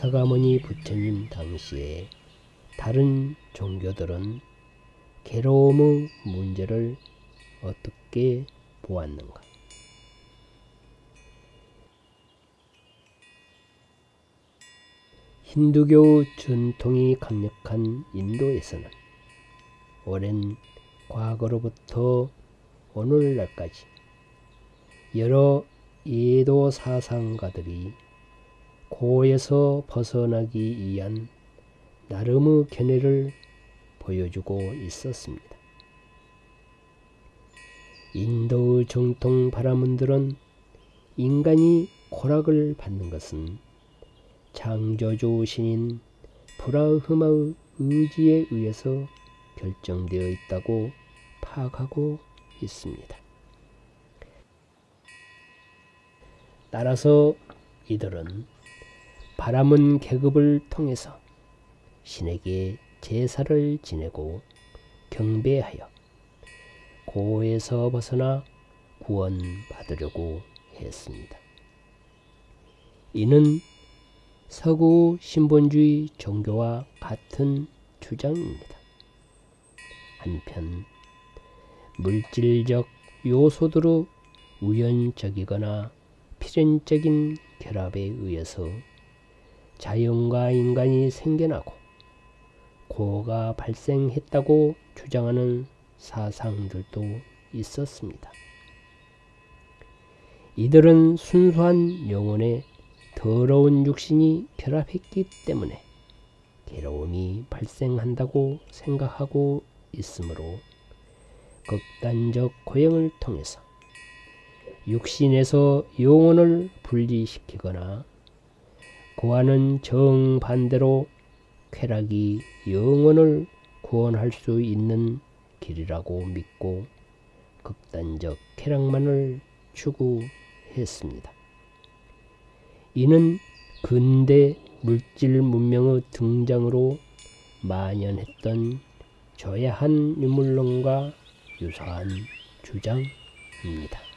사가모니 부처님 당시에 다른 종교들은 괴로움의 문제를 어떻게 보았는가? 힌두교 전통이 강력한 인도에서는 오랜 과거로부터 오늘날까지 여러 예도 사상가들이 고에서 벗어나기 위한 나름의 견해를 보여주고 있었습니다. 인도의 정통 바라문들은 인간이 고락을 받는 것은 창조주 신인 브라흐마의 의지에 의해서 결정되어 있다고 파악하고 있습니다. 따라서 이들은 바람은 계급을 통해서 신에게 제사를 지내고 경배하여 고에서 벗어나 구원받으려고 했습니다. 이는 서구 신본주의 종교와 같은 주장입니다. 한편 물질적 요소들의 우연적이거나 필연적인 결합에 의해서 자연과 인간이 생겨나고 고가 발생했다고 주장하는 사상들도 있었습니다. 이들은 순수한 영혼에 더러운 육신이 결합했기 때문에 괴로움이 발생한다고 생각하고 있으므로 극단적 고행을 통해서 육신에서 영혼을 분리시키거나 그와는 정반대로 쾌락이 영혼을 구원할 수 있는 길이라고 믿고 극단적 쾌락만을 추구했습니다. 이는 근대 물질 문명의 등장으로 만연했던 저야한 유물론과 유사한 주장입니다.